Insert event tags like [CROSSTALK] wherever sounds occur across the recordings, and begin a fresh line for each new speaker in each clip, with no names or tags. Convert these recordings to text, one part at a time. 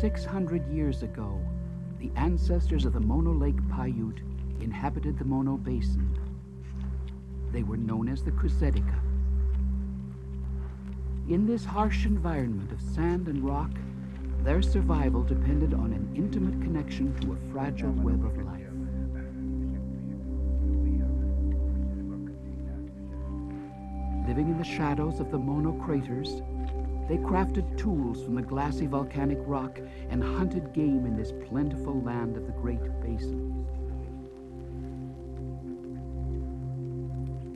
600 years ago, the ancestors of the Mono Lake Paiute inhabited the Mono Basin. They were known as the Kuzedika. In this harsh environment of sand and rock, their survival depended on an intimate connection to a fragile web of life. Living in the shadows of the Mono craters, they crafted tools from the glassy volcanic rock and hunted game in this plentiful land of the Great Basin.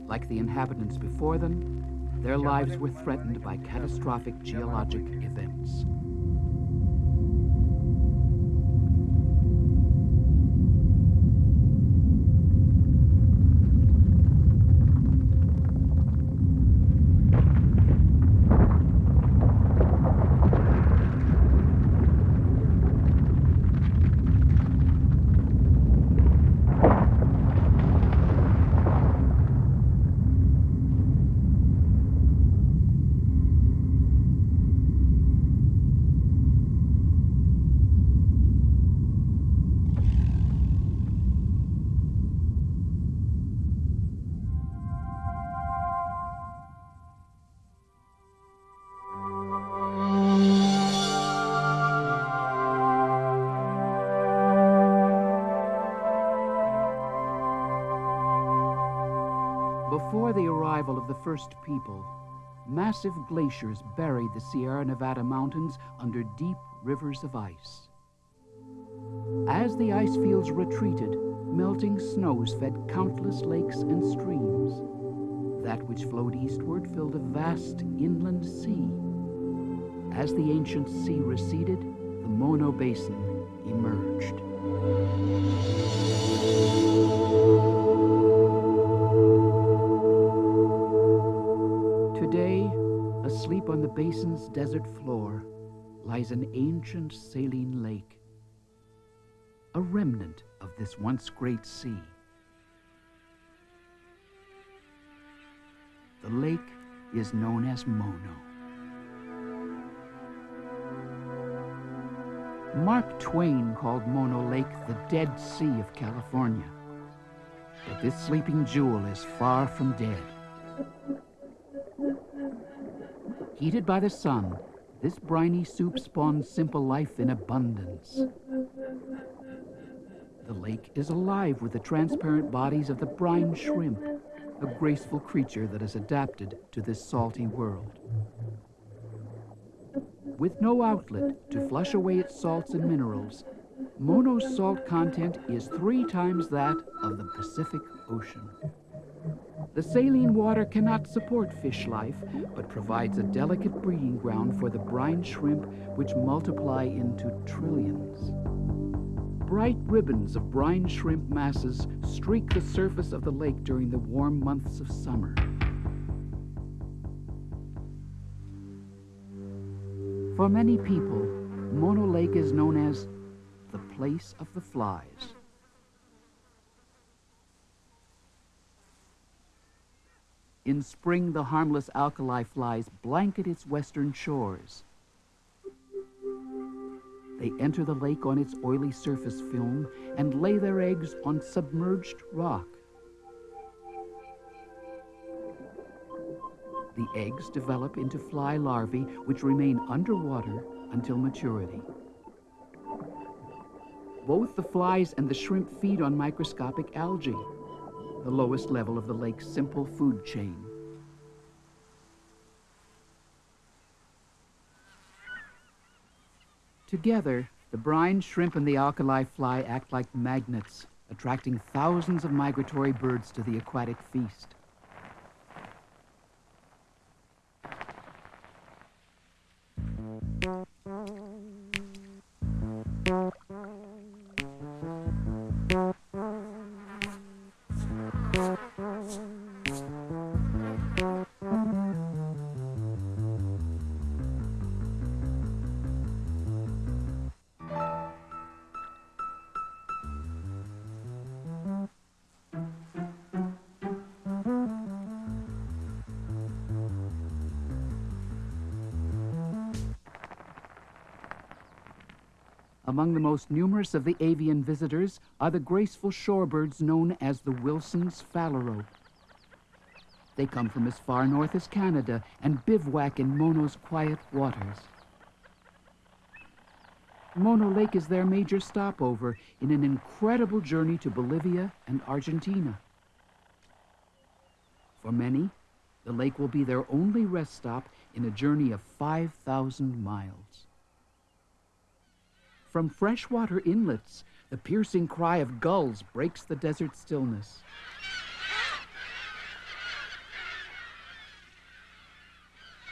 Like the inhabitants before them, their lives were threatened by catastrophic geologic events. Before the arrival of the first people, massive glaciers buried the Sierra Nevada mountains under deep rivers of ice. As the ice fields retreated, melting snows fed countless lakes and streams. That which flowed eastward filled a vast inland sea. As the ancient sea receded, the Mono Basin emerged. On the basin's desert floor, lies an ancient saline lake, a remnant of this once great sea. The lake is known as Mono. Mark Twain called Mono Lake the Dead Sea of California. But this sleeping jewel is far from dead. Heated by the sun, this briny soup spawns simple life in abundance. The lake is alive with the transparent bodies of the brine shrimp, a graceful creature that is adapted to this salty world. With no outlet to flush away its salts and minerals, Mono's salt content is three times that of the Pacific Ocean. The saline water cannot support fish life, but provides a delicate breeding ground for the brine shrimp, which multiply into trillions. Bright ribbons of brine shrimp masses streak the surface of the lake during the warm months of summer. For many people, Mono Lake is known as the place of the flies. In spring, the harmless alkali flies blanket its western shores. They enter the lake on its oily surface film and lay their eggs on submerged rock. The eggs develop into fly larvae which remain underwater until maturity. Both the flies and the shrimp feed on microscopic algae, the lowest level of the lake's simple food chain. Together, the brine shrimp and the alkali fly act like magnets, attracting thousands of migratory birds to the aquatic feast. Among the most numerous of the avian visitors are the graceful shorebirds known as the Wilson's phalarope. They come from as far north as Canada and bivouac in Mono's quiet waters. Mono Lake is their major stopover in an incredible journey to Bolivia and Argentina. For many, the lake will be their only rest stop in a journey of 5,000 miles. From freshwater inlets, the piercing cry of gulls breaks the desert stillness.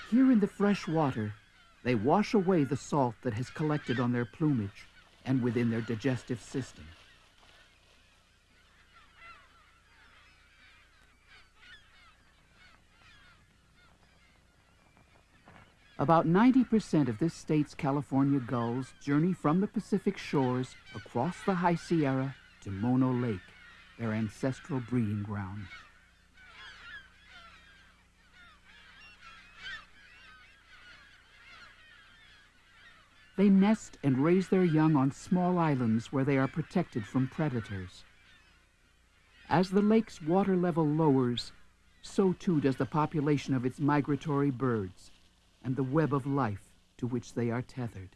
Here in the fresh water, they wash away the salt that has collected on their plumage and within their digestive system. About 90% of this state's California gulls journey from the Pacific shores across the High Sierra to Mono Lake, their ancestral breeding ground. They nest and raise their young on small islands where they are protected from predators. As the lake's water level lowers, so too does the population of its migratory birds and the web of life to which they are tethered.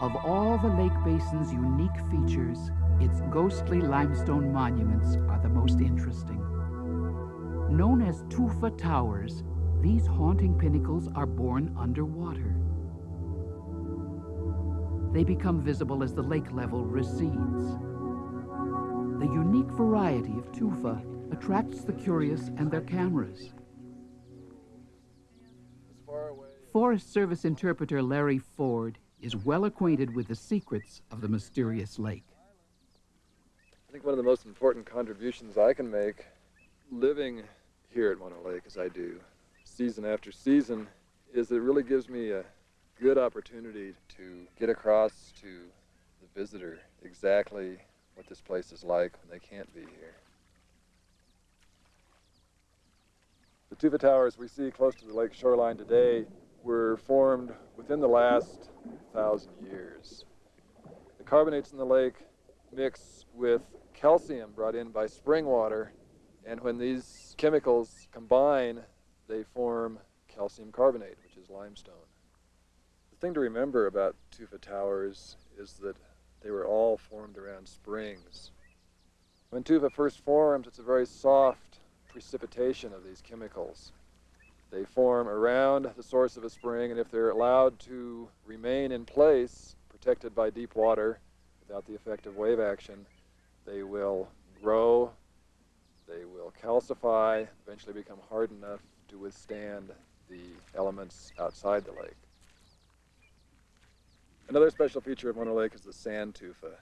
Of all the lake basin's unique features, its ghostly limestone monuments are the most interesting. Known as Tufa Towers, these haunting pinnacles are born underwater. They become visible as the lake level recedes. The unique variety of tufa attracts the curious and their cameras. Forest Service interpreter Larry Ford is well acquainted with the secrets of the mysterious lake.
I think one of the most important contributions I can make living here at Mono Lake as I do season after season is it really gives me a good opportunity to get across to the visitor exactly what this place is like when they can't be here. The Tufa Towers we see close to the lake shoreline today were formed within the last thousand years. The carbonates in the lake mix with calcium brought in by spring water, and when these chemicals combine, they form calcium carbonate, which is limestone. The thing to remember about Tufa Towers is that they were all formed around springs. When tufa first forms, it's a very soft precipitation of these chemicals. They form around the source of a spring, and if they're allowed to remain in place, protected by deep water, without the effect of wave action, they will grow, they will calcify, eventually become hard enough to withstand the elements outside the lake. Another special feature of Mono Lake is the sand tufa.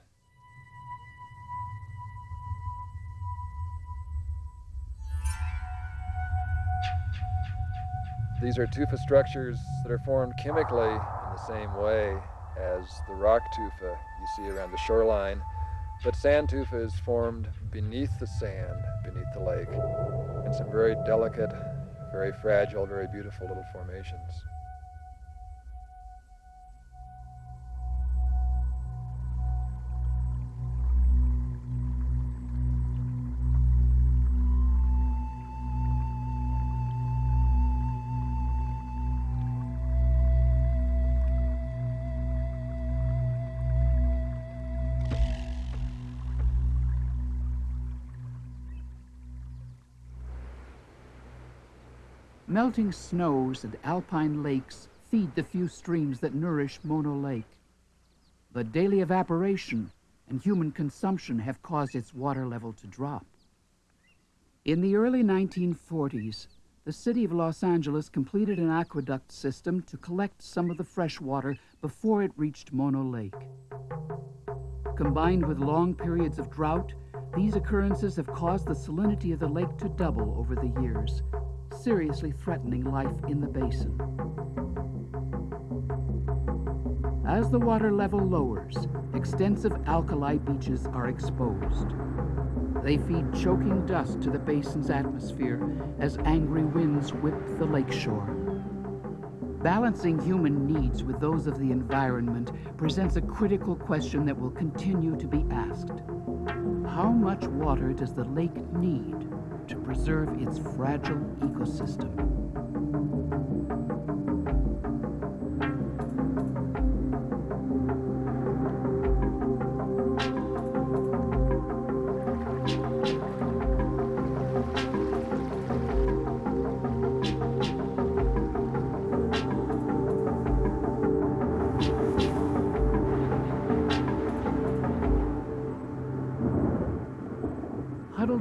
These are tufa structures that are formed chemically in the same way as the rock tufa you see around the shoreline. But sand tufa is formed beneath the sand, beneath the lake, in some very delicate, very fragile, very beautiful little formations.
Melting snows and alpine lakes feed the few streams that nourish Mono Lake. The daily evaporation and human consumption have caused its water level to drop. In the early 1940s, the city of Los Angeles completed an aqueduct system to collect some of the fresh water before it reached Mono Lake. Combined with long periods of drought, these occurrences have caused the salinity of the lake to double over the years, seriously threatening life in the basin. As the water level lowers, extensive alkali beaches are exposed. They feed choking dust to the basin's atmosphere as angry winds whip the lakeshore. Balancing human needs with those of the environment presents a critical question that will continue to be asked. How much water does the lake need to preserve its fragile ecosystem?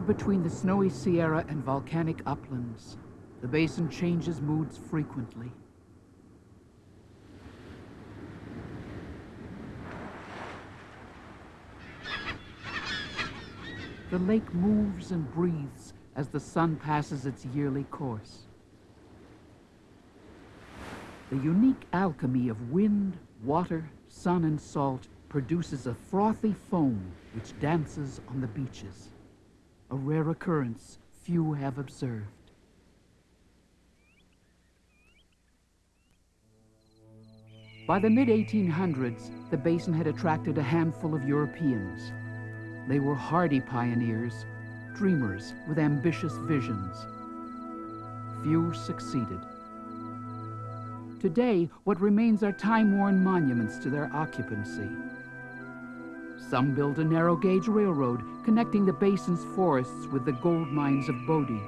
Between the snowy Sierra and volcanic uplands, the basin changes moods frequently. The lake moves and breathes as the sun passes its yearly course. The unique alchemy of wind, water, sun, and salt produces a frothy foam which dances on the beaches a rare occurrence few have observed. By the mid 1800s, the basin had attracted a handful of Europeans. They were hardy pioneers, dreamers with ambitious visions. Few succeeded. Today, what remains are time worn monuments to their occupancy. Some built a narrow gauge railroad connecting the basin's forests with the gold mines of Bodie.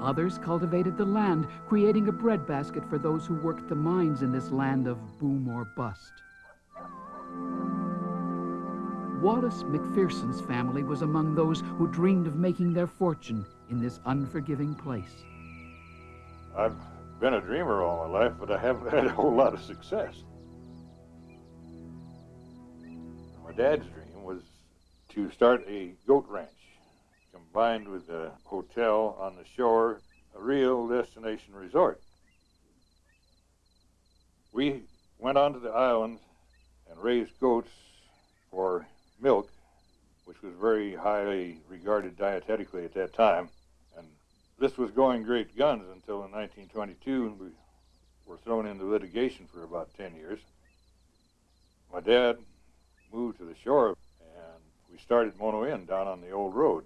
Others cultivated the land, creating a breadbasket for those who worked the mines in this land of boom or bust. Wallace McPherson's family was among those who dreamed of making their fortune in this unforgiving place.
I've been a dreamer all my life, but I haven't had a whole lot of success. Dad's dream was to start a goat ranch combined with a hotel on the shore, a real destination resort. We went onto the island and raised goats for milk, which was very highly regarded dietetically at that time. And this was going great guns until in 1922 we were thrown into litigation for about 10 years. My dad moved to the shore, and we started Mono Inn down on the old road.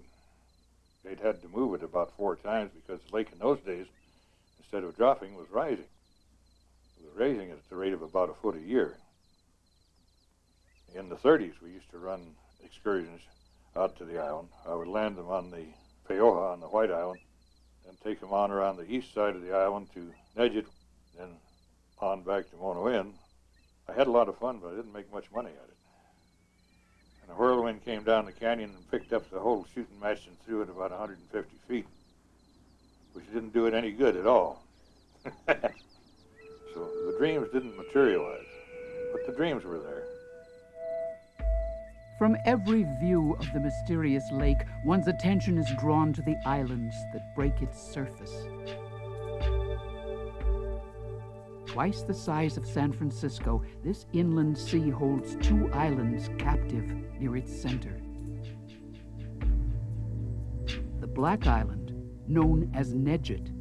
They'd had to move it about four times because the lake in those days, instead of dropping, was rising. It was raising it at the rate of about a foot a year. In the 30s, we used to run excursions out to the island. I would land them on the Paoha on the White Island and take them on around the east side of the island to Negit, then on back to Mono Inn. I had a lot of fun, but I didn't make much money at it. A whirlwind came down the canyon and picked up the whole shooting match and threw it about 150 feet, which didn't do it any good at all. [LAUGHS] so the dreams didn't materialize, but the dreams were there.
From every view of the mysterious lake, one's attention is drawn to the islands that break its surface. Twice the size of San Francisco, this inland sea holds two islands captive near its center. The Black Island, known as Negit,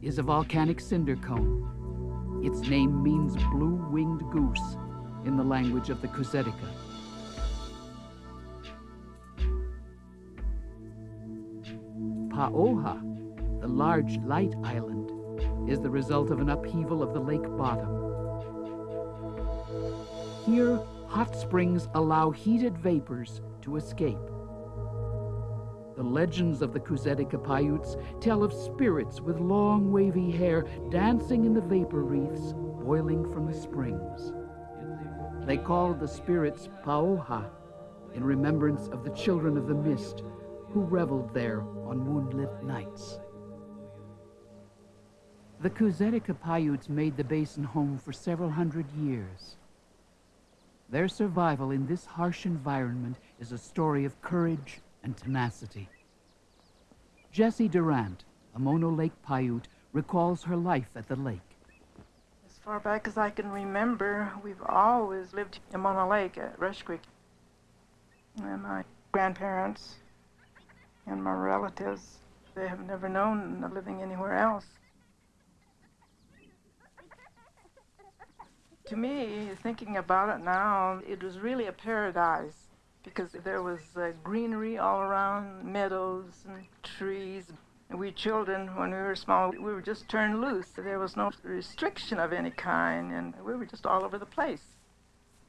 is a volcanic cinder cone. Its name means blue-winged goose in the language of the Cusetica. Paoha, the large light island, is the result of an upheaval of the lake bottom. Here, hot springs allow heated vapors to escape. The legends of the Cusetica Paiutes tell of spirits with long wavy hair dancing in the vapor wreaths boiling from the springs. They called the spirits Paoha in remembrance of the children of the mist who reveled there on moonlit nights. The Cusetica Paiutes made the basin home for several hundred years. Their survival in this harsh environment is a story of courage and tenacity. Jessie Durant, a Mono Lake Paiute, recalls her life at the lake.
As far back as I can remember, we've always lived in Mono Lake at Rush Creek. And my grandparents and my relatives, they have never known living anywhere else. To me, thinking about it now, it was really a paradise because there was uh, greenery all around, meadows and trees. We children, when we were small, we were just turned loose. There was no restriction of any kind, and we were just all over the place.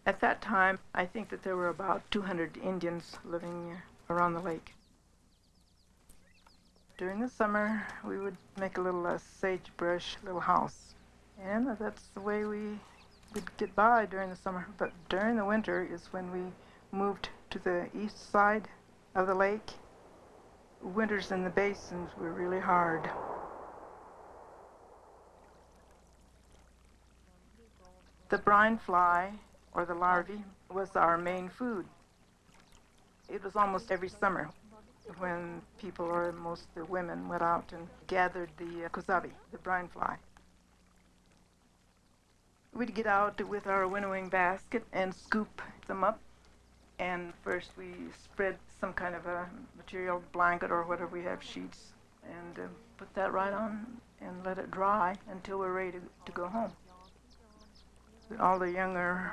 At that time, I think that there were about 200 Indians living around the lake. During the summer, we would make a little uh, sagebrush little house, and that's the way we would get by during the summer. But during the winter is when we moved to the east side of the lake winters in the basins were really hard. The brine fly, or the larvae, was our main food. It was almost every summer when people, or most the women, went out and gathered the uh, the brine fly. We'd get out with our winnowing basket and scoop them up and first we spread some kind of a material blanket or whatever we have sheets and uh, put that right on and let it dry until we're ready to, to go home. All the younger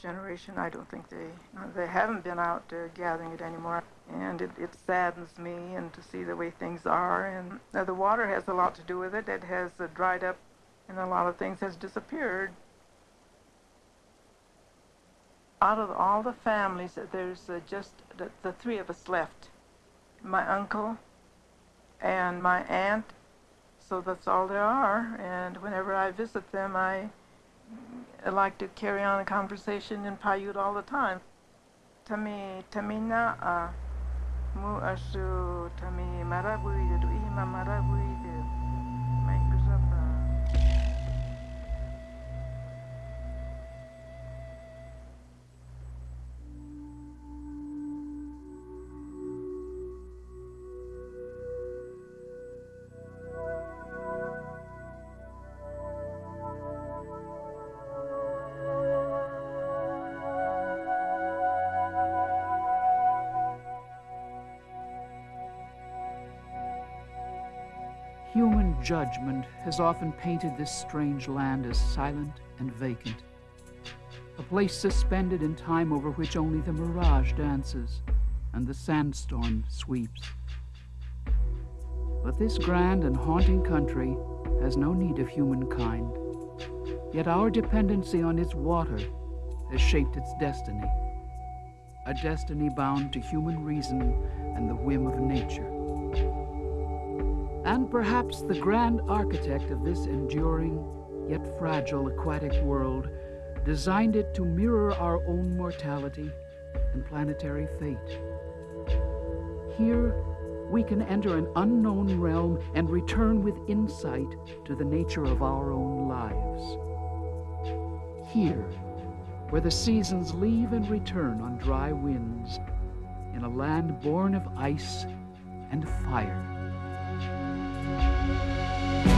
generation, I don't think they they haven't been out uh, gathering it anymore, and it, it saddens me and to see the way things are. And uh, the water has a lot to do with it. It has uh, dried up, and a lot of things has disappeared out of all the families, there's uh, just the, the, three of us left. My uncle and my aunt, so that's all there are. And whenever I visit them, I, I like to carry on a conversation in Paiute all the time. Tami tamina mu asu tami marabui de ima
judgment has often painted this strange land as silent and vacant, a place suspended in time over which only the mirage dances and the sandstorm sweeps. But this grand and haunting country has no need of humankind, yet our dependency on its water has shaped its destiny, a destiny bound to human reason and the whim of nature and perhaps the grand architect of this enduring yet fragile aquatic world designed it to mirror our own mortality and planetary fate. Here, we can enter an unknown realm and return with insight to the nature of our own lives. Here, where the seasons leave and return on dry winds, in a land born of ice and fire. Música